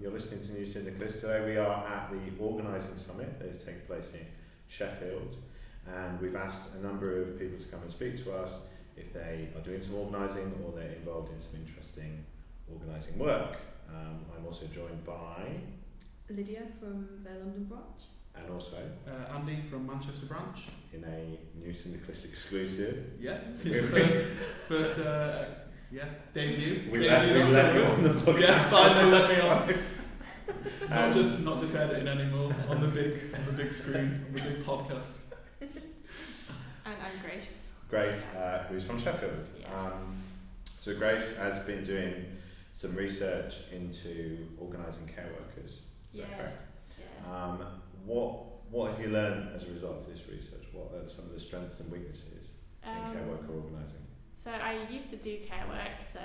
you're listening to New Syndicalists. Today we are at the Organising Summit that is taking place in Sheffield, and we've asked a number of people to come and speak to us if they are doing some organising or they're involved in some interesting organising work. Um, I'm also joined by, Lydia from the London branch. and also Uh, Andy from Manchester branch. in a New Syndicalist exclusive, Yeah. First, first, uh, yeah, debut. we debut, let, we let you word. on the podcast. Yeah, finally let me on. Um, Not just, not just editing anymore on the big, on the big screen, on the big podcast. And I'm Grace. Grace, uh, who's from Sheffield. Yeah. Um, so Grace has been doing some research into organising care workers. Is Yeah. that correct? Yeah. Um, what what have you learned as a result of this research? What are some of the strengths and weaknesses in care Um, worker organising? So I used to do care work, so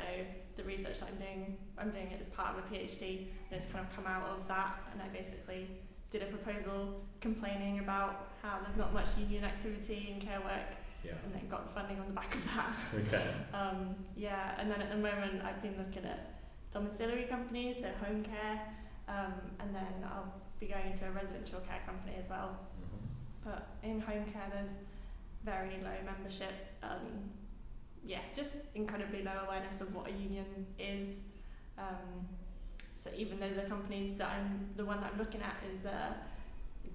the research that I'm doing, I'm doing it as part of a PhD, and it's kind of come out of that, and I basically did a proposal complaining about how there's not much union activity in care work, Yeah. and then got the funding on the back of that. Okay. Um, yeah, and then at the moment I've been looking at domiciliary companies, so home care, um, and then I'll be going into a residential care company as well. Mhm. But in home care, there's very low membership. Um, yeah, just incredibly low awareness of what a union is. Um, so even though the companies that I'm, the one that I'm looking at is uh,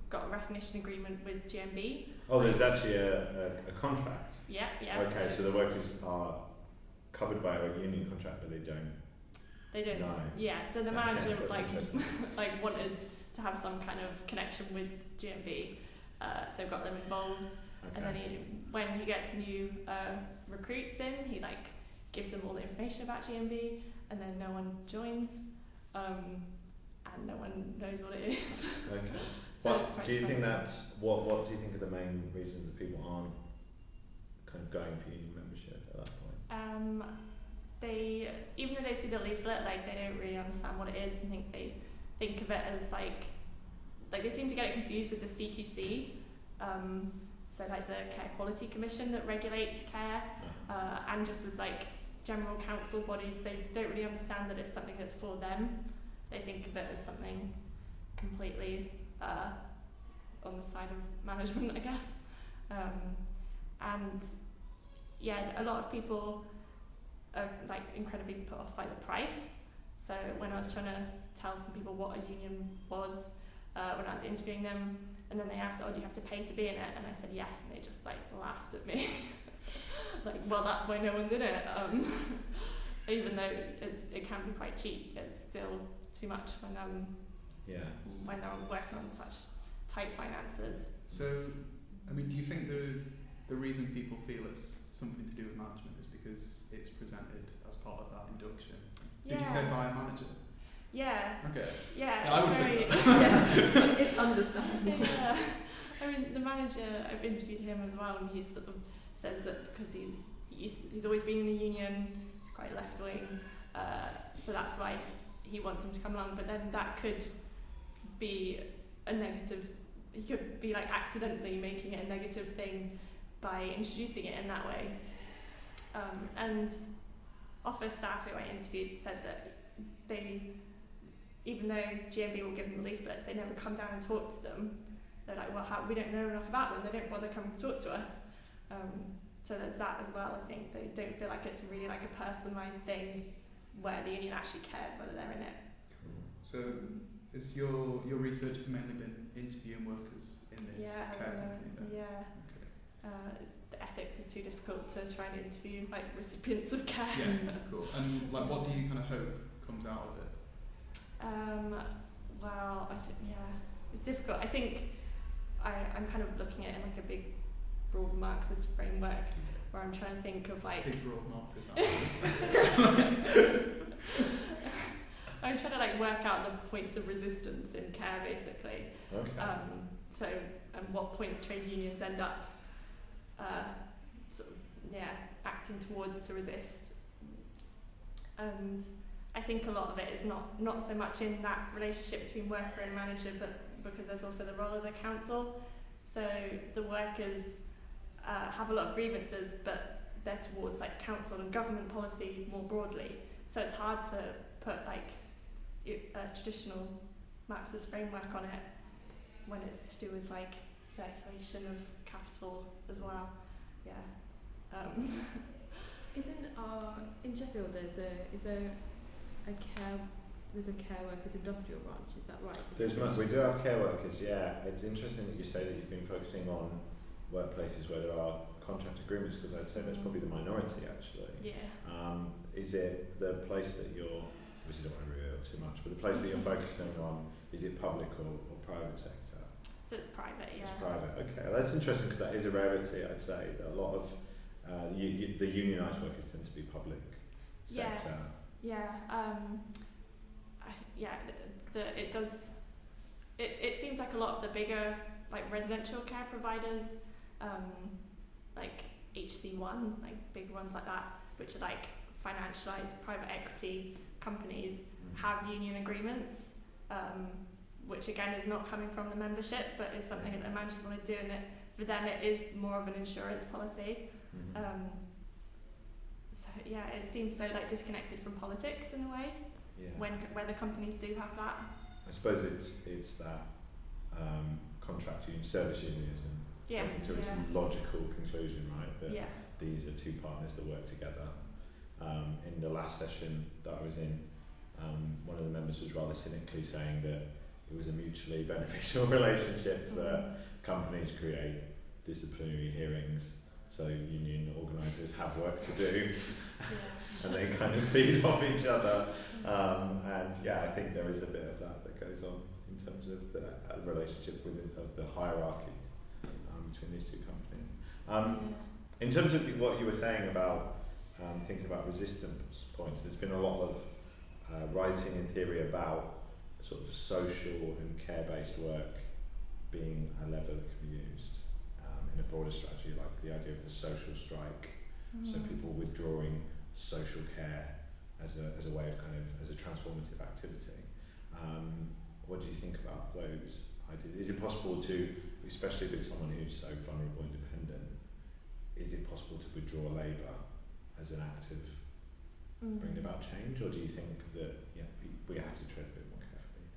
got a recognition agreement with GMB. Oh, there's actually a, a, a contract. Yeah, yeah. okay, so the workers are covered by a union contract, but they don't. they don't. No. Yeah, so the manager that's like like wanted to have some kind of connection with GMB, uh, so got them involved. And then he, when he gets new uh, recruits in, he like gives them all the information about GMB, and then no one joins, um, and no one knows what it is. Okay. so What do you think that's what? What do you think are the main reasons that people aren't kind of going for union membership at that point? Um, they even though they see the leaflet, like they don't really understand what it is, and think they think of it as like like they seem to get it confused with the CQC. Um, so like the Care Quality Commission that regulates care. Uh, and just with like general council bodies, they don't really understand that it's something that's for them. They think of it as something completely uh, on the side of management, I guess. Um, and yeah, a lot of people are like incredibly put off by the price. So when I was trying to tell some people what a union was, uh, when I was interviewing them, and then they asked, "Oh, do you have to pay to be in it?" And I said yes, and they just like laughed at me. like, well, that's why no one's in it. Um, even though it's, it can be quite cheap, it's still too much when um Yeah. when they're working on such tight finances. So, I mean, do you think the the reason people feel it's something to do with management is because it's presented as part of that induction? Did you say by a manager? Yeah, Okay. yeah, Yeah, I it's would very think yeah. it's understandable. yeah. I mean, the manager, I've interviewed him as well, and he sort of says that because he's he's, he's always been in a union, he's quite left wing, uh, so that's why he wants him to come along. But then that could be a negative. He could be like accidentally making it a negative thing by introducing it in that way. Um, and office staff who I interviewed said that they even though GMB will give them the leaflets, they never come down and talk to them. They're like, well, how, we don't know enough about them. They don't bother coming to talk to us. Um, so there's that as well. I think they don't feel like it's really like a personalised thing where the union actually cares whether they're in it. So, is your your research has mainly been interviewing workers in this yeah, care company? Yeah. Okay. Uh, it's, the ethics is too difficult to try and interview like recipients of care. Yeah, cool. And like, what do you kind of hope comes out of it? Um, well, I don't, yeah, it's difficult. I think I, I'm kind of looking at it in like a big, broad Marxist framework where I'm trying to think of like Big broad Marxist answers. I'm trying to like work out the points of resistance in care basically. Okay. Um, so and what points trade unions end up, uh, sort of, yeah, acting towards to resist. And I think a lot of it is not not so much in that relationship between worker and manager, but because there's also the role of the council. So the workers uh, have a lot of grievances, but they're towards like council and government policy more broadly. So it's hard to put like it, uh, traditional Marxist framework on it when it's to do with like circulation of capital as well. Yeah. Um, Isn't uh, in Sheffield there's a is there a care there's a care workers industrial branch, is that right? There's much, we do have care workers, yeah. It's interesting that you say that you've been focusing on workplaces where there are contract agreements because I'd say that's probably the minority actually. yeah. Um, is it the place that you're, obviously don't want to reveal too much, but the place that you're focusing on, is it public or, or private sector? So it's private, yeah. It's private, okay. Well, that's interesting because that is a rarity, I'd say. That a lot of uh, the, the unionised workers tend to be public Yes. Yeah. Um, I, yeah. The, the it does. It it seems like a lot of the bigger like residential care providers, um, like HC One, like big ones like that, which are like financialized private equity companies, Mm. have union agreements. Um, which again is not coming from the membership, but is something that the managers want to do, and it, for them it is more of an insurance policy. Mhm. Um, so yeah, it seems so like disconnected from politics in a way yeah. when where the companies do have that. I suppose it's it's that um, contract union, service unionism, Yeah, to its yeah, logical conclusion, right? That yeah, these are two partners that work together. Um, in the last session that I was in, um, one of the members was rather cynically saying that it was a mutually beneficial relationship that companies create disciplinary hearings so union organisers have work to do and they kind of feed off each other. Um, and yeah, I think there is a bit of that that goes on in terms of the uh, relationship within of the hierarchies um, between these two companies. Um, in terms of what you were saying about um, thinking about resistance points, there's been a lot of uh, writing in theory about sort of social and care-based work being a lever that can be used um, in a broader strategy, like the idea of the social strike. So Mm. people withdrawing social care as a, as a way of kind of as a transformative activity. Um, what do you think about those ideas? Is it possible to, especially with someone who's so vulnerable and dependent, is it possible to withdraw labour as an act of Mm. bringing about change, or do you think that yeah, we, we have to tread a bit more carefully?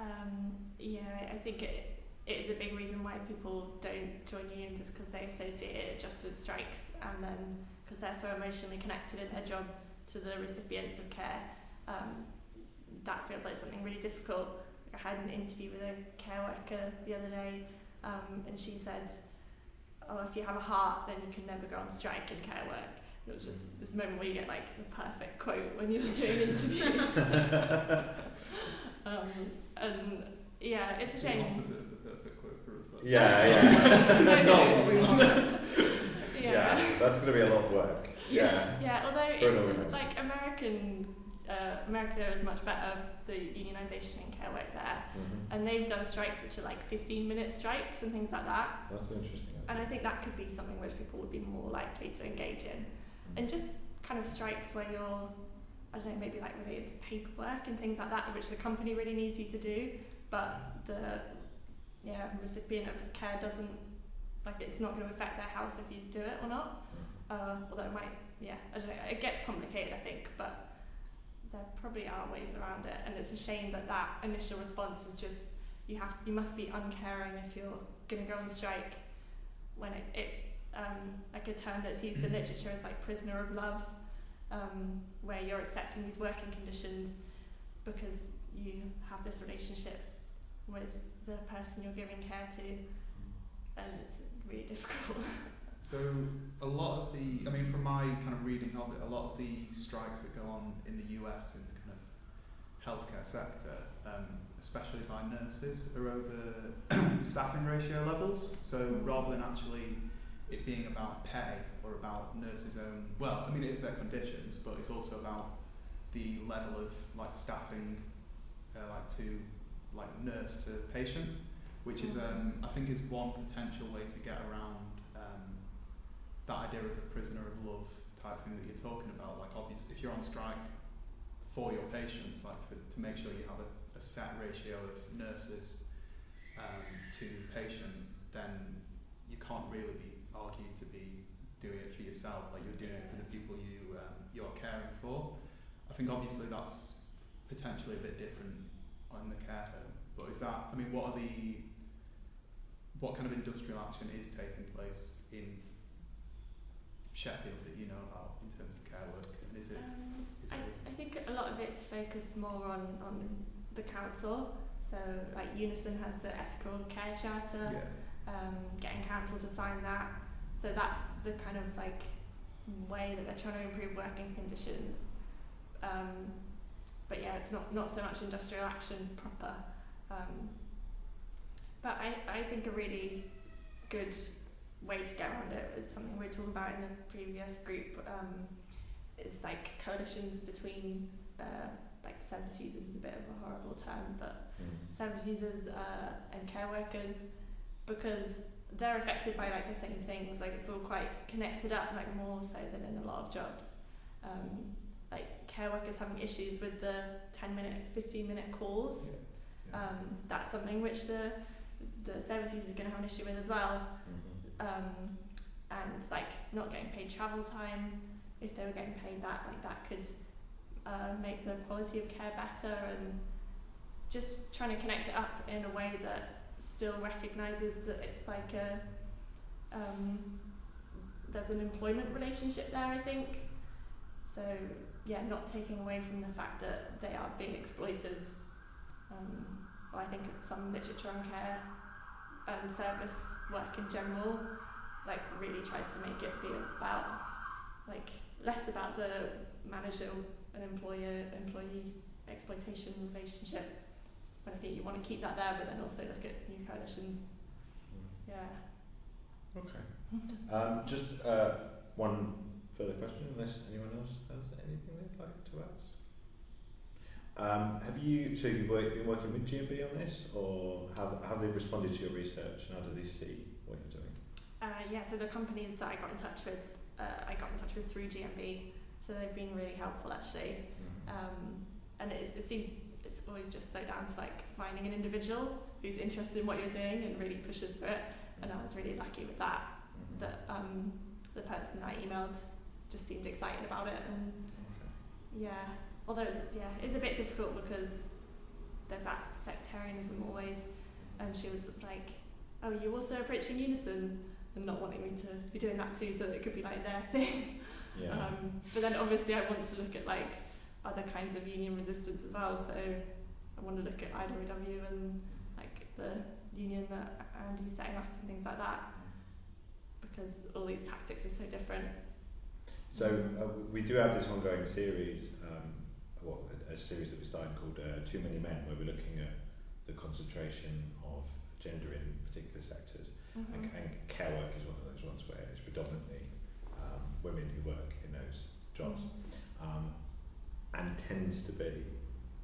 Um, yeah, I think it, it is a big reason why people don't join unions is because they associate it just with strikes and then because they're so emotionally connected in their job to the recipients of care. Um, that feels like something really difficult. I had an interview with a care worker the other day um, and she said, oh, if you have a heart, then you can never go on strike in care work. And it was just this moment where you get like the perfect quote when you're doing interviews. um, and yeah, it's a the shame. opposite of the perfect quote for us. That's Yeah, yeah. Not what we want. yeah. that's going to be a lot of work. Yeah. Yeah, although in, like American, uh, America is much better, the unionisation in care work there. hmm And they've done strikes which are like 15 minute strikes and things like that. That's interesting. And I think that could be something which people would be more likely to engage in. And just kind of strikes where you're, I don't know, maybe like related to paperwork and things like that, which the company really needs you to do, but the yeah recipient of care doesn't, like it's not going to affect their health if you do it or not. Uh, although it might, yeah, I don't know, it gets complicated, I think, but there probably are ways around it, and it's a shame that that initial response is just you have, you must be uncaring if you're going to go on strike. When it, it um, like a term that's used in literature is like prisoner of love, um, where you're accepting these working conditions because you have this relationship with the person you're giving care to, and it's really difficult. So a lot of the, I mean, from my kind of reading of it, a lot of the strikes that go on in the US in the kind of healthcare sector, um, especially by nurses, are over staffing ratio levels. So rather than actually it being about pay or about nurses' own, well, I mean, it is their conditions, but it's also about the level of like staffing, uh, like to like nurse to patient, which is um, I think is one potential way to get around that idea of a prisoner of love type thing that you're talking about. Like, obviously, if you're on strike for your patients, like for, to make sure you have a, a set ratio of nurses um, to patient, then you can't really be argued to be doing it for yourself. Like you're doing it for the people you um, you're caring for. I think obviously that's potentially a bit different on the care home. But is that? I mean, what are the what kind of industrial action is taking place in Sheffield that you know about in terms of care work? And is it? Um, Is I, it th- I think a lot of it's focused more on, on the council. So, like Unison has the ethical care charter, yeah. um, getting council to sign that. So that's the kind of like way that they're trying to improve working conditions. Um, but yeah, it's not, not so much industrial action proper. Um, but I, I think a really good way to get around it is something we were talking about in the previous group. Um, is like coalitions between uh, like service users is a bit of a horrible term, but Mm. service users uh, and care workers because they're affected by like the same things like it's all quite connected up like more so than in a lot of jobs um, like care workers having issues with the 10 minute 15 minute calls Yeah. um, that's something which the the service users are going to have an issue with as well Mhm. Um, and like not getting paid travel time. If they were getting paid that like that could uh, make the quality of care better and just trying to connect it up in a way that still recognises that it's like a um, there's an employment relationship there I think. So yeah not taking away from the fact that they are being exploited. Um, well, I think some literature on care and service work in general like really tries to make it be about like less about the manager and employer employee exploitation relationship and I think you want to keep that there but then also look at new coalitions Mm. yeah Okay. Um, just uh, one further question, unless anyone else has anything they'd like to ask. Um, have you so you've been working with GMB on this, or have have they responded to your research, and how do they see what you're doing? uh, yeah so the companies that I got in touch with uh, I got in touch with through GMB so they've been really helpful actually um, and it, it seems it's always just so down to like finding an individual who's interested in what you're doing and really pushes for it and I was really lucky with that Mhm. that um, the person that I emailed just seemed excited about it and Okay. yeah although it's, yeah it's a bit difficult because there's that sectarianism always and she was like oh you're also approaching unison and not wanting me to be doing that too so that it could be like their thing Yeah. um, but then obviously I want to look at like other kinds of union resistance as well. So I want to look at IWW and like the union that Andy's setting up and things like that because all these tactics are so different. So uh, we do have this ongoing series, um, what a, a series that we're starting called uh, Too Many Men, where we're looking at the concentration of gender in particular sectors. Mm-hmm. And, and care work is one of those ones where it's predominantly um, women who work in those jobs. Um, and tends to be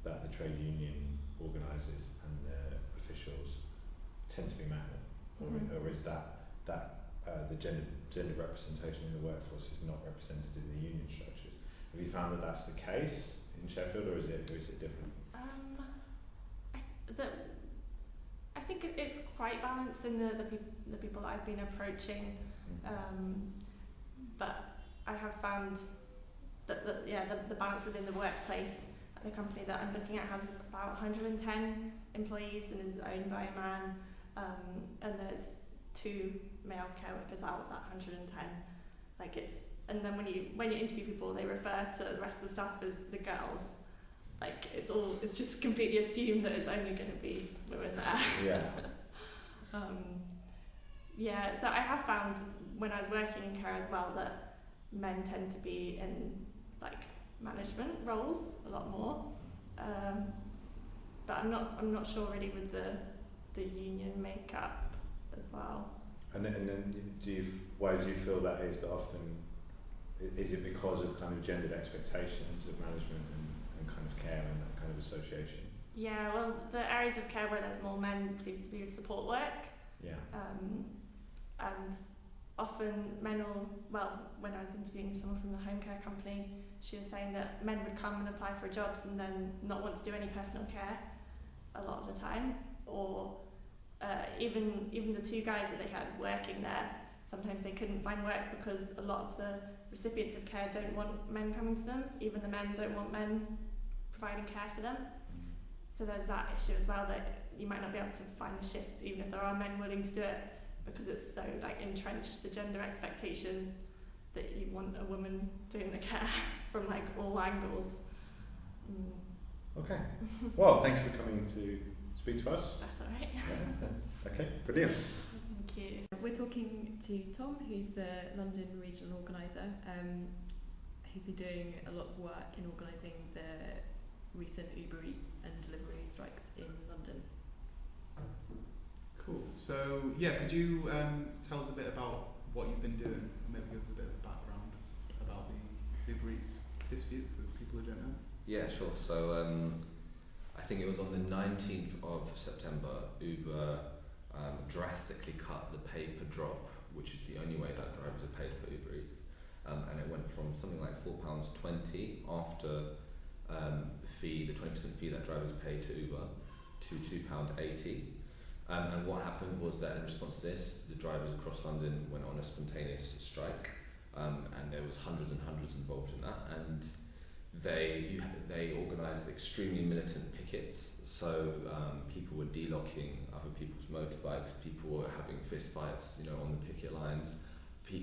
that the trade union organisers and the officials tend to be men, or, Mhm. or is that that uh, the gender gender representation in the workforce is not represented in the union structures? Have you found that that's the case in Sheffield, or is it or is it different? Um, I, the, I think it- it's quite balanced in the the, peop- the people that I've been approaching. Um, but I have found that the, yeah, the, the balance within the workplace at the company that I'm looking at has about 110 employees and is owned by a man. Um, and there's two male care workers out of that 110. Like it's, and then when you when you interview people, they refer to the rest of the staff as the girls. Like it's all, it's just completely assumed that it's only going to be women there. yeah. Um, yeah, so I have found when I was working in care as well that men tend to be in like management roles a lot more. Um, but I'm not I'm not sure really with the the union makeup as well. And then, and then do you why do you feel that is that often is it because of kind of gendered expectations of management and, and kind of care and that kind of association? Yeah, well, the areas of care where there's more men seems to be support work. Yeah. Um, and often men will, well, when I was interviewing someone from the home care company, she was saying that men would come and apply for jobs and then not want to do any personal care a lot of the time. Or uh, even even the two guys that they had working there, sometimes they couldn't find work because a lot of the recipients of care don't want men coming to them. Even the men don't want men providing care for them. So there's that issue as well that you might not be able to find the shifts even if there are men willing to do it because it's so like entrenched the gender expectation that you want a woman doing the care from like all angles. Mm, Okay. Well, thank you for coming to speak to us. that's all right. Yeah. Okay, brilliant. Thank you. We're talking to Tom, who's the London regional organiser, um, who's been doing a lot of work in organising the recent Uber Eats and delivery strikes in London. Cool. So yeah, could you um, tell us a bit about what you've been doing? Maybe give us a bit of background about the Uber Eats dispute for people who don't know. Yeah, sure. So um, I think it was on the 19th of September, Uber um, drastically cut the pay per drop, which is the only way that drivers are paid for Uber Eats. Um, and it went from something like £4.20 after um, the fee, the 20% fee that drivers pay to Uber, to £2.80. Um, and what happened was that in response to this, the drivers across London went on a spontaneous strike, um, and there was hundreds and hundreds involved in that. And they you, they organised extremely militant pickets. So um, people were delocking other people's motorbikes. People were having fist fights, you know, on the picket lines.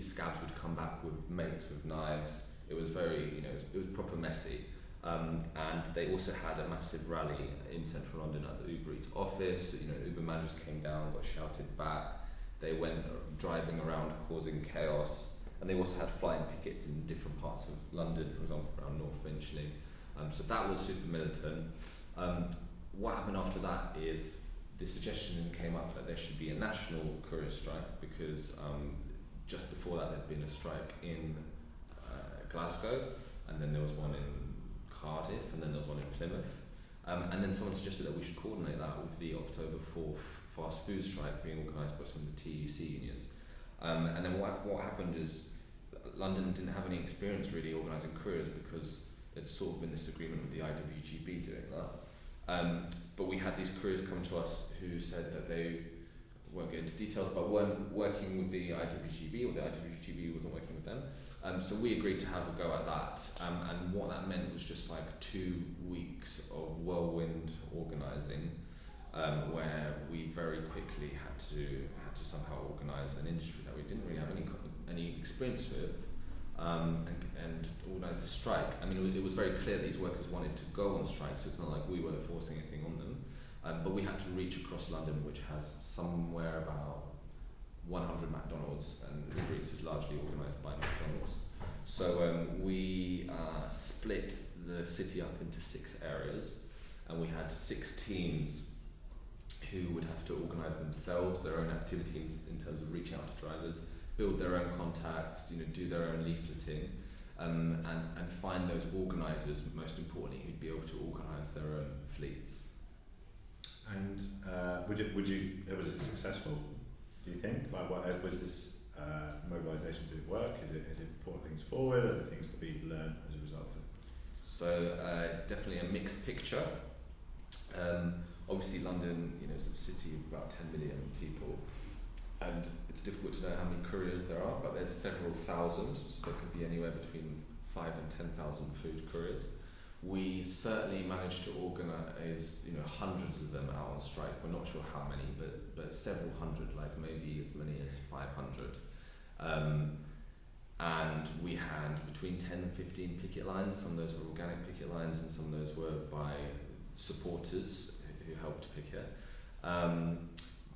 Scabs would come back with mates with knives. It was very, you know, it was, it was proper messy. Um, and they also had a massive rally in central London at the Uber Eats office. You know, Uber managers came down, got shouted back. They went driving around causing chaos. And they also had flying pickets in different parts of London, for example, around North Finchley. Um, so that was super militant. Um, what happened after that is the suggestion came up that there should be a national courier strike because um, just before that there'd been a strike in uh, Glasgow, and then there was one in Cardiff, and then there was one in Plymouth. Um, and then someone suggested that we should coordinate that with the October 4th fast food strike being organised by some of the TUC unions. Um, and then what, what happened is London didn't have any experience really organising couriers because there'd sort of been this agreement with the IWGB doing that. Um, but we had these couriers come to us who said that they won't get into details, but weren't working with the IWGB or the IWGB wasn't working with them. Um, so we agreed to have a go at that. Um, and what that meant was just like two weeks of whirlwind organising um, where we very quickly had to had to somehow organise an industry that we didn't really have any any experience with, um, and, and organise a strike. I mean, it was, very clear these workers wanted to go on strike, so it's not like we were forcing anything on them. Um, but we had to reach across London, which has somewhere about 100 McDonald's, and Uber Eats is largely organised by McDonald's. So um, we uh, split the city up into six areas, and we had six teams who would have to organise themselves, their own activities in terms of reaching out to drivers, build their own contacts, you know, do their own leafleting, um, and, and find those organisers, most importantly, who'd be able to organise their own fleets. And uh, would it would you was it successful? Do you think? Like, what uh, was this uh, mobilisation? Did it work? Is it is it brought things forward? Are there things to be learned as a result of? it? So uh, it's definitely a mixed picture. Um, obviously, London, you know, is a city of about 10 million people, and it's difficult to know how many couriers there are, but there's several thousand, so there could be anywhere between five and 10,000 food couriers. We certainly managed to organise, you know, hundreds of them out on strike. We're not sure how many, but but several hundred, like maybe as many as 500. Um, and we had between 10 and 15 picket lines. Some of those were organic picket lines, and some of those were by supporters who who helped picket. Um,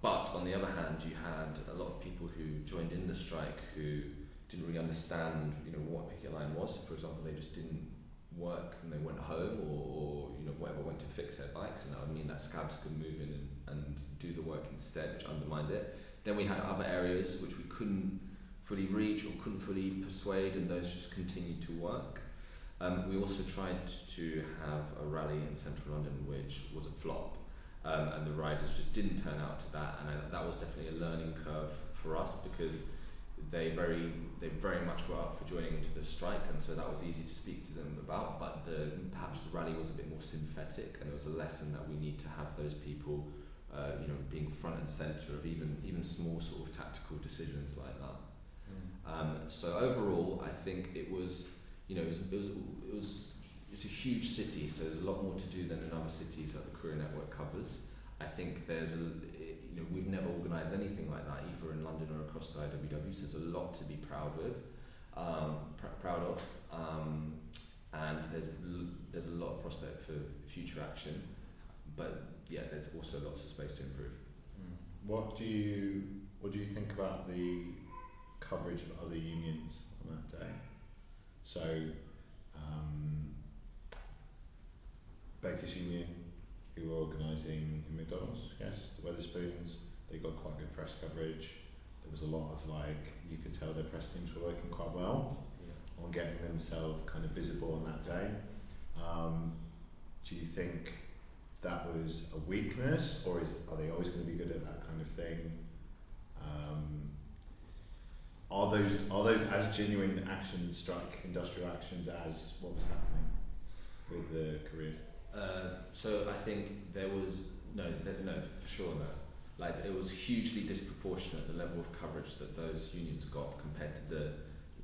but on the other hand, you had a lot of people who joined in the strike who didn't really understand, you know, what picket line was. For example, they just didn't work and they went home, or, or you know, whatever, went to fix their bikes, and that would mean that scabs could move in and, and do the work instead, which undermined it. Then we had other areas which we couldn't fully reach or couldn't fully persuade, and those just continued to work. Um, we also tried to have a rally in central London, which was a flop, um, and the riders just didn't turn out to that, and I, that was definitely a learning curve for us because they very they very much were up for joining into the strike, and so that was easy to speak to them about. But the perhaps the rally was a bit more synthetic, and it was a lesson that we need to have those people, uh, you know, being front and center of even even small sort of tactical decisions like that. Um, so overall, I think it was, you know, it was, it was, it was it's a huge city, so there's a lot more to do than in other cities that the Courier Network covers. I think there's a, you know, we've never organised anything like that either in London or across the IWW. So there's a lot to be proud with, um, pr- proud of, um, and there's there's a lot of prospect for future action. But yeah, there's also lots of space to improve. Mm. What do you what do you think about the coverage of other unions on that day? So, um, Bakers Union, who were organising in McDonald's, yes, the Wetherspoons, they got quite good press coverage. There was a lot of like, you could tell their press teams were working quite well on getting themselves kind of visible on that day. Um, do you think that was a weakness, or is are they always going to be good at that kind of thing? Um, are those are those as genuine actions, strike industrial actions, as what was happening with the careers? Uh, so I think there was no, th- no, for sure no. Like it was hugely disproportionate the level of coverage that those unions got compared to the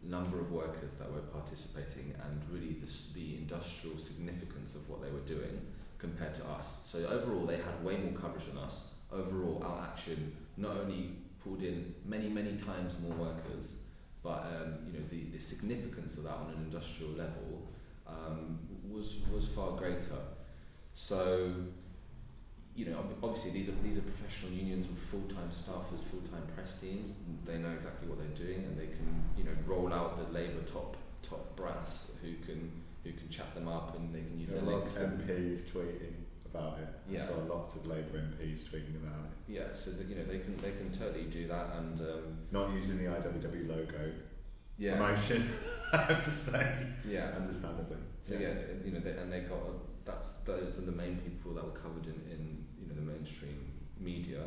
number of workers that were participating and really the, the industrial significance of what they were doing compared to us. So overall, they had way more coverage than us. Overall, our action not only pulled in many, many times more workers, but um, you know the, the significance of that on an industrial level um, was was far greater. So, you know, obviously these are these are professional unions with full time staffers, full time press teams. They know exactly what they're doing, and they can you know roll out the Labour top top brass who can who can chat them up, and they can use There their are a lot links. MPs tweeting about it. Yeah. I saw lots of Labour MPs tweeting about it. yeah, so that, you know they can they can totally do that, and um, Not using the IWW logo yeah, promotion, I have to say, yeah. understandably. So yeah, you know, they, and they got that's those are the main people that were covered in, in you know the mainstream media,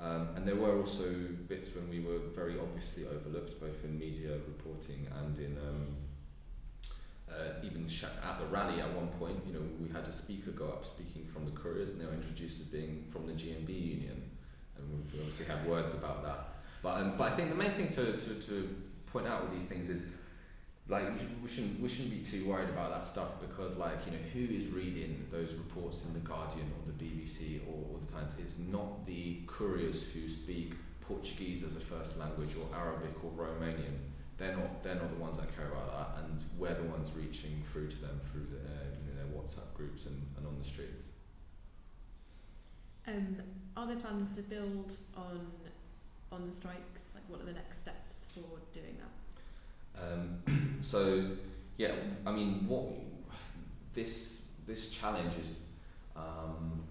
um, and there were also bits when we were very obviously overlooked, both in media reporting and in um, uh, even at the rally at one point. You know, we had a speaker go up speaking from the couriers, and they were introduced as being from the GMB union, and we obviously had words about that. But um, but I think the main thing to, to, to point out with these things is like we shouldn't we shouldn't be too worried about that stuff because like you know who is reading those reports in the Guardian or the BBC or, or the Times is not the couriers who speak Portuguese as a first language or Arabic or Romanian. They're not they're not the ones that care about that, and we're the ones reaching through to them through the, uh, you know their WhatsApp groups and, and on the streets. Um, are there plans to build on on the strikes? Like, what are the next steps for doing that? Um, so yeah, I mean, what this this challenge is um,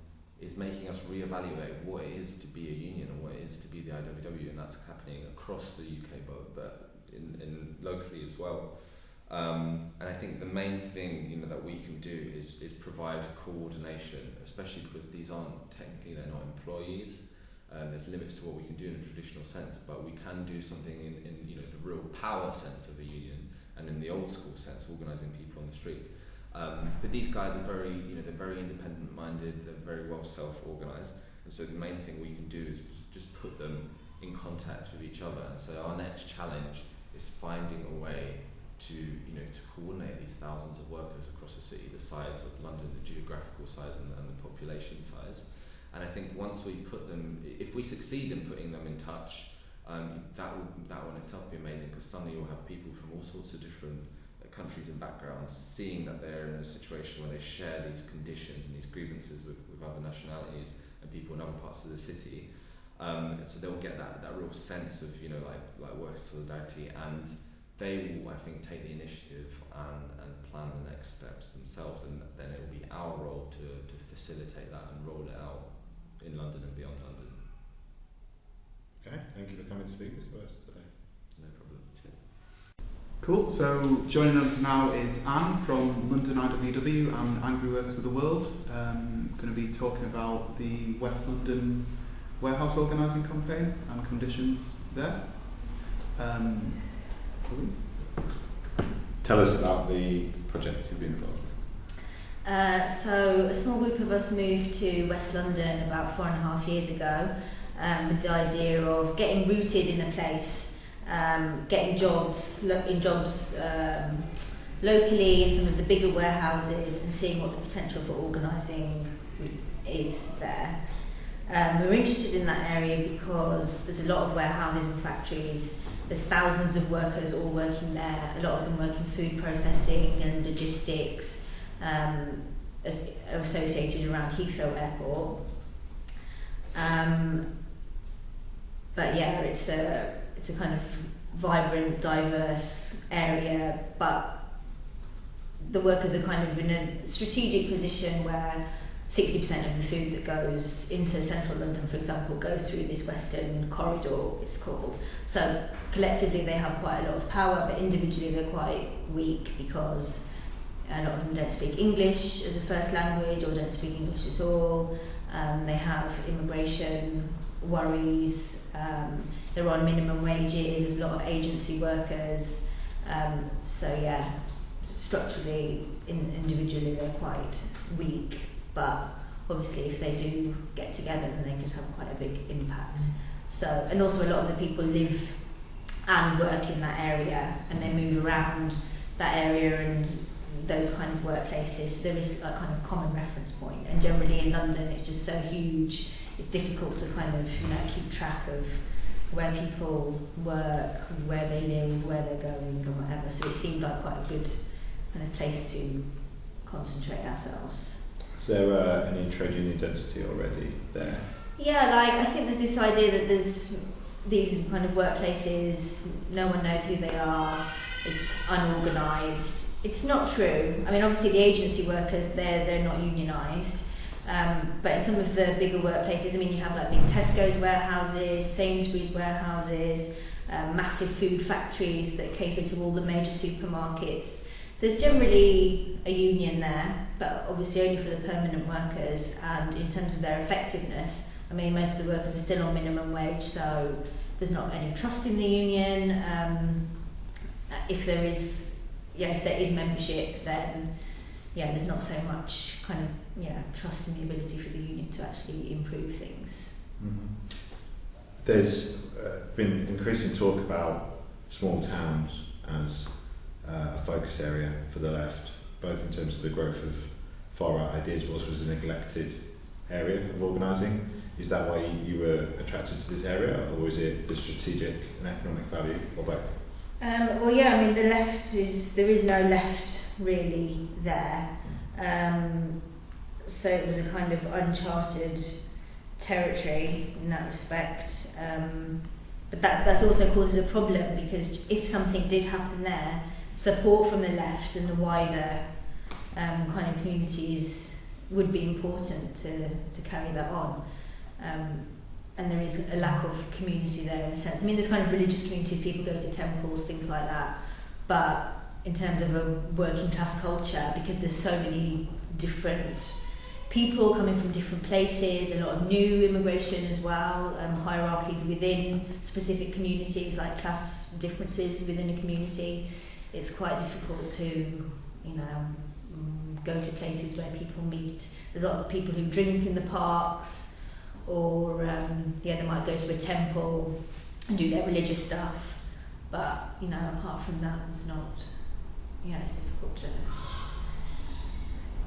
is making us reevaluate what it is to be a union and what it is to be the IWW, and that's happening across the UK, but but in, in locally as well. Um, and I think the main thing you know that we can do is is provide coordination, especially because these aren't technically they're not employees. Um, there's limits to what we can do in a traditional sense, but we can do something in, in you know the real power sense of a union and in the old school sense, organising people on the streets. Um, but these guys are very you know they're very independent minded, they're very well self organised, and so the main thing we can do is just put them in contact with each other. And so our next challenge is finding a way to you know to coordinate these thousands of workers across the city the size of London, the geographical size and, and the population size. And I think once we put them, if we succeed in putting them in touch, um, that will that will in itself be amazing because suddenly you'll have people from all sorts of different uh, countries and backgrounds seeing that they're in a situation where they share these conditions and these grievances with, with other nationalities and people in other parts of the city. Um, so they'll get that, that real sense of you know like like work solidarity and they will I think take the initiative and, and plan the next steps themselves and then it will be our role to, to facilitate that and roll it out in London and beyond London. Okay, thank you for coming to speak to us today. No problem. Cheers. Cool. So joining us now is Anne from London IWW and Angry Workers of the World. Um, going to be talking about the West London warehouse organising campaign and conditions there. Um, Tell us about the project you've been involved in. Uh, so a small group of us moved to West London about four and a half years ago um, with the idea of getting rooted in a place, um, getting jobs, in jobs um, locally in some of the bigger warehouses and seeing what the potential for organising is there. Um, we're interested in that area because there's a lot of warehouses and factories. There's thousands of workers all working there. A lot of them work in food processing and logistics, um, as, associated around Heathrow Airport. Um, but yeah, it's a it's a kind of vibrant, diverse area, but the workers are kind of in a strategic position where 60% of the food that goes into central London, for example, goes through this western corridor, it's called. So collectively they have quite a lot of power, but individually they're quite weak because a lot of them don't speak English as a first language or don't speak English at all. Um, they have immigration worries, um, they're on minimum wages, there's a lot of agency workers. Um, so yeah, structurally, in, individually they're quite weak, but obviously if they do get together then they could have quite a big impact. So, and also a lot of the people live and work in that area and they move around that area and those kind of workplaces. There is a kind of common reference point and generally in London it's just so huge it's difficult to kind of you know keep track of where people work, where they live, where they're going and whatever. So it seemed like quite a good kind of place to concentrate ourselves. Is there uh, any trade union density already there? Yeah, like I think there's this idea that there's these kind of workplaces, no one knows who they are, it's unorganised. It's not true. I mean, obviously the agency workers, they're, they're not unionised. Um, but in some of the bigger workplaces, I mean, you have like big Tesco's warehouses, Sainsbury's warehouses, um, massive food factories that cater to all the major supermarkets. There's generally a union there, but obviously only for the permanent workers. And in terms of their effectiveness, I mean, most of the workers are still on minimum wage, so there's not any trust in the union. Um, if there is, yeah, if there is membership, then yeah, there's not so much kind of yeah trust in the ability for the union to actually improve things. Mm-hmm. There's uh, been increasing talk about small towns as uh, a focus area for the left, both in terms of the growth of far right ideas, but also as a neglected area of organising. Is that why you were attracted to this area, or is it the strategic and economic value, or both? Um, well, yeah, I mean, the left is, there is no left really there. Um, so it was a kind of uncharted territory in that respect. Um, but that that's also causes a problem because if something did happen there, support from the left and the wider um, kind of communities would be important to, to carry that on. Um, and there is a lack of community there in a sense. I mean, there's kind of religious communities, people go to temples, things like that. But in terms of a working class culture, because there's so many different people coming from different places, a lot of new immigration as well, um, hierarchies within specific communities, like class differences within a community. It's quite difficult to, you know, mm, go to places where people meet. There's a lot of people who drink in the parks, or um, yeah, they might go to a temple and do their religious stuff. But you know, apart from that, there's not. Yeah, it's difficult to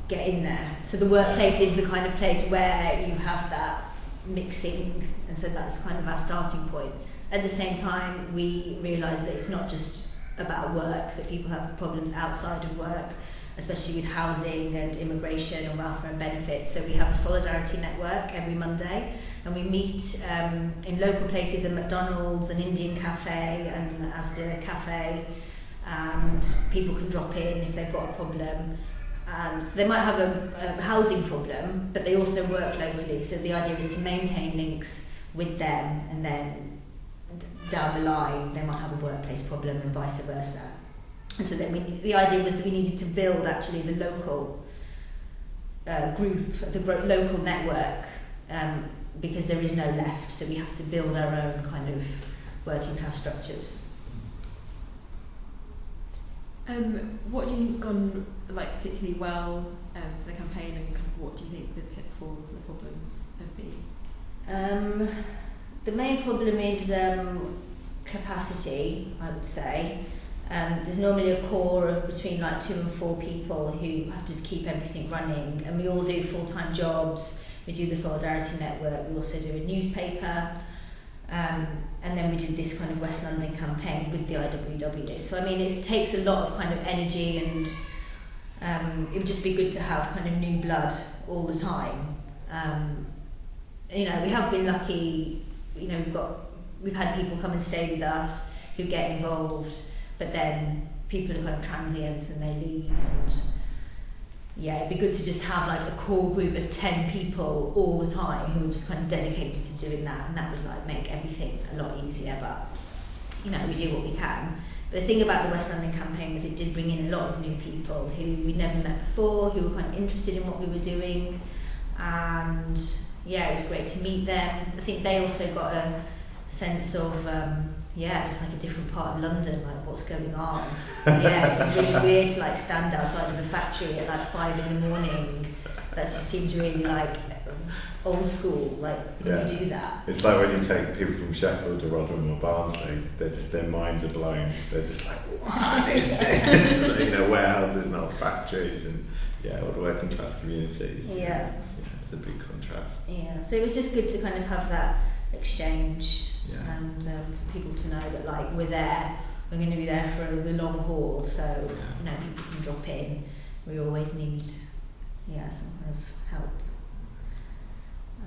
get in there. So the workplace is the kind of place where you have that mixing, and so that's kind of our starting point. At the same time, we realise that it's not just about work, that people have problems outside of work, especially with housing and immigration and welfare and benefits. So we have a solidarity network every Monday and we meet um, in local places at McDonald's and Indian Cafe and Asda Cafe and people can drop in if they've got a problem. Um, so they might have a, a housing problem, but they also work locally. So the idea is to maintain links with them and then down the line they might have a workplace problem and vice versa. And so then we, the idea was that we needed to build actually the local uh, group, the local network, um, because there is no left, so we have to build our own kind of working class structures. Um, what do you think's gone like particularly well um, for the campaign, and kind of what do you think the pitfalls and the problems have been? Um, the main problem is um, capacity, I would say. Um, there's normally a core of between like two and four people who have to keep everything running, and we all do full-time jobs. We do the Solidarity Network. We also do a newspaper, um, and then we do this kind of West London campaign with the IWW. So I mean, it takes a lot of kind of energy, and um, it would just be good to have kind of new blood all the time. Um, you know, we have been lucky. You know, we've got we've had people come and stay with us who get involved, but then people who are transient and they leave. And yeah, it'd be good to just have like a core group of ten people all the time who are just kind of dedicated to doing that, and that would like make everything a lot easier. But you know, we do what we can. But the thing about the West London campaign was it did bring in a lot of new people who we'd never met before, who were kind of interested in what we were doing, and yeah, it was great to meet them. I think they also got a sense of um, yeah, just like a different part of London, like what's going on. yeah, it's really weird to like stand outside of a factory at like five in the morning. That just seems really like old school. Like Yeah. you do that. It's like when you take people from Sheffield or Rotherham or Barnsley, they're just their minds are blown. They're just like, what is this? you know, warehouses, not factories, and yeah, all the working class communities. Yeah. yeah, it's a big contrast. Yeah, so it was just good to kind of have that exchange Yeah, and um, for people to know that like we're there, we're going to be there for the long haul. So you know people can drop in. We always need yeah some kind of help.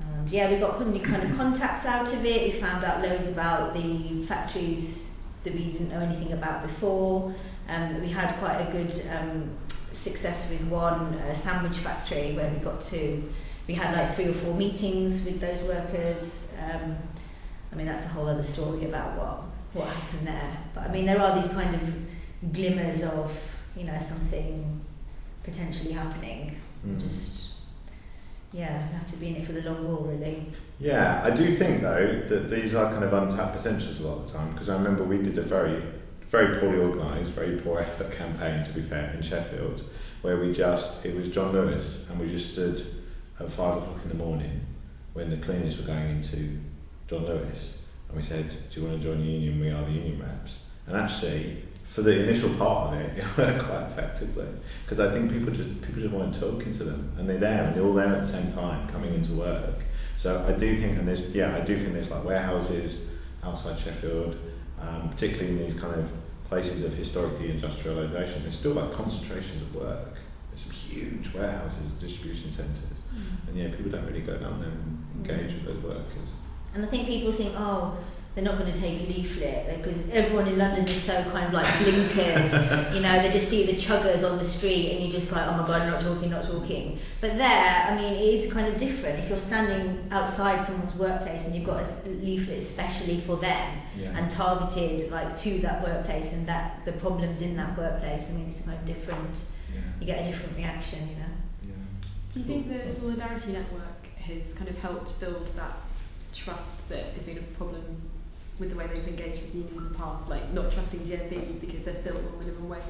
And yeah, we got kind of- kind of contacts out of it. We found out loads about the factories that we didn't know anything about before. Um, we had quite a good um, success with one uh, sandwich factory where we got to. We had like three or four meetings with those workers. Um, I mean, that's a whole other story about what what happened there. But I mean, there are these kind of glimmers of you know something potentially happening. Mm. Just yeah, you have to be in it for the long haul, really. Yeah, I do think though that these are kind of untapped potentials a lot of the time because I remember we did a very, very poorly organised, very poor effort campaign to be fair in Sheffield, where we just it was John Lewis and we just stood at five o'clock in the morning when the cleaners were going into John Lewis and we said, "Do you want to join the union? We are the union reps." And actually, for the initial part of it, it worked quite effectively because I think people just people just weren't talking to them and they're there and they're all there at the same time coming into work. So I do think, and there's yeah, I do think there's like warehouses outside Sheffield, um, particularly in these kind of places of historic deindustrialisation. There's still like concentrations of work. There's some huge warehouses, distribution centres, and yeah, people don't really go down there and engage with those workers. And I think people think, oh, they're not going to take a leaflet because everyone in London is so kind of like blinkered. you know, they just see the chuggers on the street and you're just like, oh my god, not talking, not talking. But there, I mean, it is kind of different. If you're standing outside someone's workplace and you've got a leaflet especially for them Yeah. and targeted like to that workplace and that the problems in that workplace, I mean, it's kind of different. yeah. You get a different reaction, you know. Yeah. Do you think the Solidarity Network has kind of helped build that trust that has been a problem with the way they've engaged with the union in the past, like not trusting GMB because they're still on minimum wage?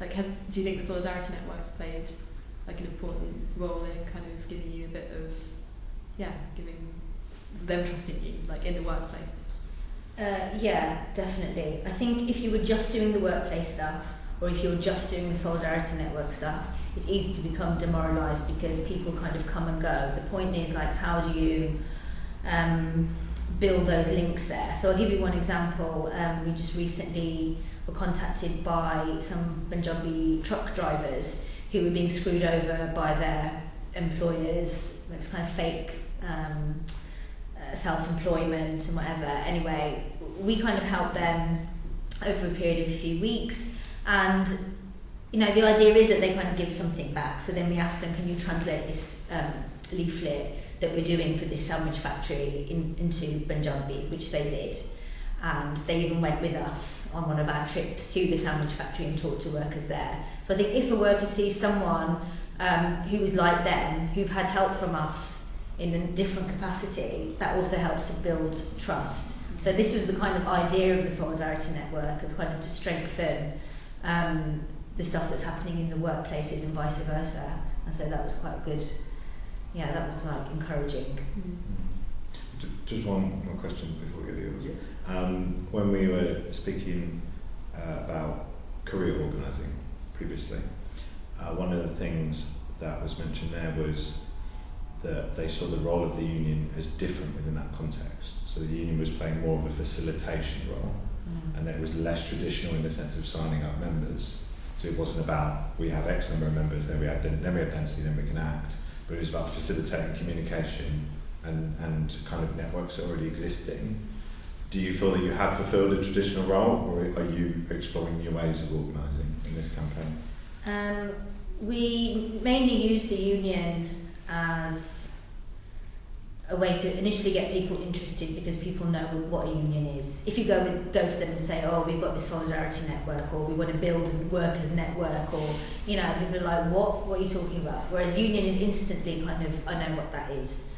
Like, has do you think the Solidarity Network's played like an important role in kind of giving you a bit of, yeah, giving them trusting you, like in the workplace? Uh, yeah, definitely. I think if you were just doing the workplace stuff, or if you're just doing the Solidarity Network stuff, it's easy to become demoralised because people kind of come and go. The point is, like, how do you um, build those links there? So I'll give you one example. Um, we just recently were contacted by some Punjabi truck drivers who were being screwed over by their employers. It was kind of fake um, uh, self-employment and whatever. Anyway, we kind of helped them over a period of a few weeks, and you know the idea is that they kind of give something back. So then we asked them, can you translate this um, leaflet that we're doing for this sandwich factory in, into Punjabi, which they did. And they even went with us on one of our trips to the sandwich factory and talked to workers there. So I think if a worker sees someone um, who is like them, who've had help from us in a different capacity, that also helps to build trust. So this was the kind of idea of the Solidarity Network, of kind of to strengthen um, the stuff that's happening in the workplaces and vice versa. And so that was quite good. Yeah, that was like encouraging. J- Just one more question before we go to yours. Um, when we were speaking uh, about career organising previously. Uh, one of the things that was mentioned there was that they saw the role of the union as different within that context. So the union was playing more of a facilitation role, and that it was less traditional in the sense of signing up members. So it wasn't about we have X number of members, then we have then we have density, then we can act. But it was about facilitating communication and, and kind of networks already existing. Do you feel that you have fulfilled a traditional role, or are you exploring new ways of organising in this campaign? Um, we mainly use the union as a way to initially get people interested because people know what a union is. If you go go to them and say, "Oh, we've got this solidarity network," or "We want to build a workers' network," or you know, people are like, "What? What are you talking about?" Whereas union is instantly kind of, "I know what that is."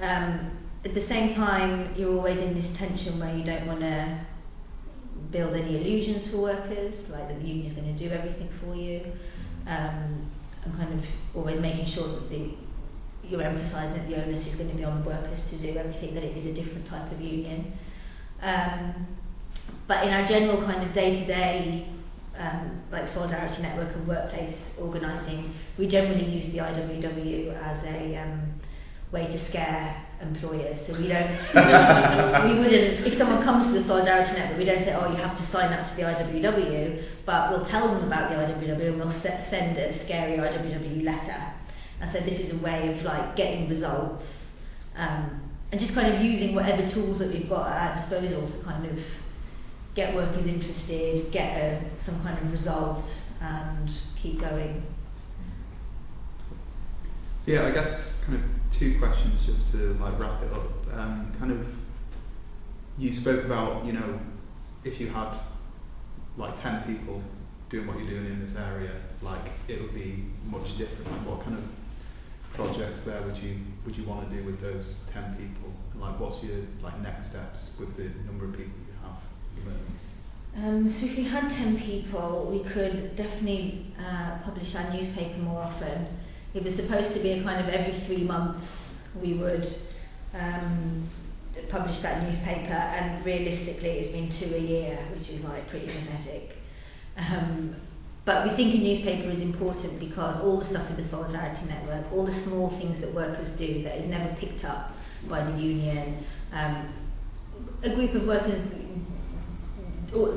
Um, at the same time, you're always in this tension where you don't want to build any illusions for workers, like that the union is going to do everything for you um, and kind of always making sure that the you're emphasising that the onus is going to be on the workers to do everything, that it is a different type of union. Um, but in our general kind of day-to-day, um, like solidarity network and workplace organising, we generally use the IWW as a um, way to scare employers. So we don't, we wouldn't, if someone comes to the solidarity network, we don't say, oh, you have to sign up to the IWW, but we'll tell them about the IWW and we'll send a scary IWW letter. And so this is a way of like getting results um, and just kind of using whatever tools that we've got at our disposal to kind of get workers interested, get a, some kind of result and keep going. So yeah, I guess kind of two questions just to like wrap it up. Um, kind of, you spoke about you know, if you had like ten people doing what you're doing in this area, like it would be much different. What kind of projects there would you would you want to do with those 10 people? And like what's your like next steps with the number of people you have at the moment? Um, so if we had 10 people, we could definitely uh, publish our newspaper more often. It was supposed to be a kind of every three months we would um, publish that newspaper and realistically it's been two a year, which is like pretty pathetic. Um, but we think a newspaper is important because all the stuff with the Solidarity Network, all the small things that workers do that is never picked up by the union, um, a group of workers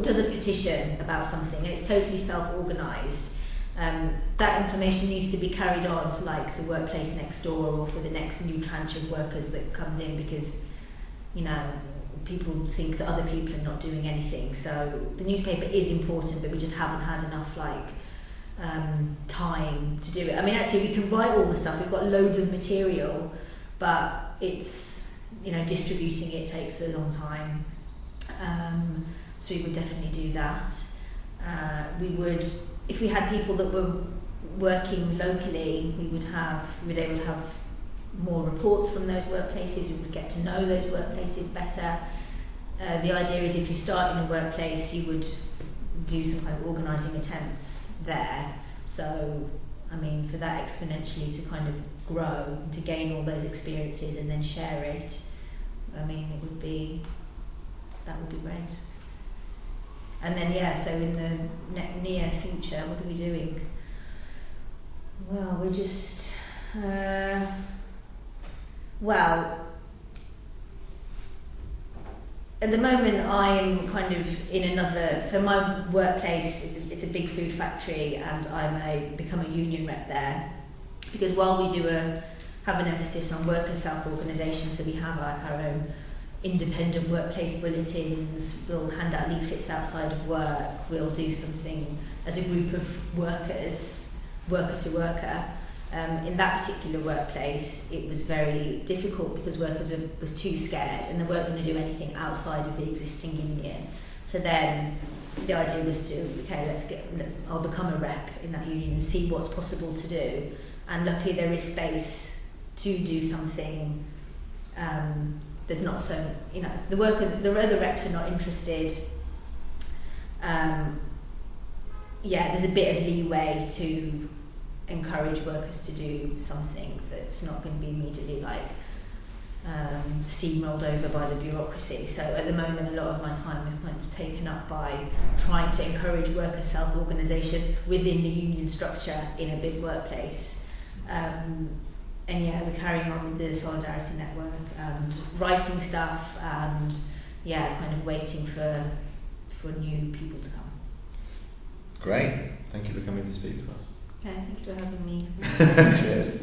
does a petition about something and it's totally self-organised, um, that information needs to be carried on to like the workplace next door or for the next new tranche of workers that comes in because, you know, people think that other people are not doing anything. So the newspaper is important, but we just haven't had enough like um, time to do it. I mean, actually, we can write all the stuff. We've got loads of material, but it's you know distributing it takes a long time. Um, so we would definitely do that. Uh, we would, if we had people that were working locally, we would have, we would able to have more reports from those workplaces. We would get to know those workplaces better. Uh, the idea is if you start in a workplace, you would do some kind of organising attempts there. So, I mean, for that exponentially to kind of grow, and to gain all those experiences and then share it, I mean, it would be, that would be great. And then, yeah, so in the ne- near future, what are we doing? Well, we're just, uh, Well, at the moment I'm kind of in another, so my workplace, is a, it's a big food factory and I'm a, become a union rep there. Because while we do a, have an emphasis on worker self-organisation, so we have like our own independent workplace bulletins, we'll hand out leaflets outside of work, we'll do something as a group of workers, worker to worker, Um, in that particular workplace, it was very difficult because workers were, was too scared and they weren't going to do anything outside of the existing union. So then the idea was to, okay, let's get, let's, I'll become a rep in that union and see what's possible to do. And luckily there is space to do something um, there's not so you know the workers the other reps are not interested um, yeah there's a bit of leeway to encourage workers to do something that's not going to be immediately like um, steamrolled over by the bureaucracy. So at the moment, a lot of my time is kind of taken up by trying to encourage worker self-organisation within the union structure in a big workplace. Um, and yeah, we're carrying on with the Solidarity Network and writing stuff and yeah, kind of waiting for for new people to come. Great. Thank you for coming to speak to us. Okay, thank you for having me.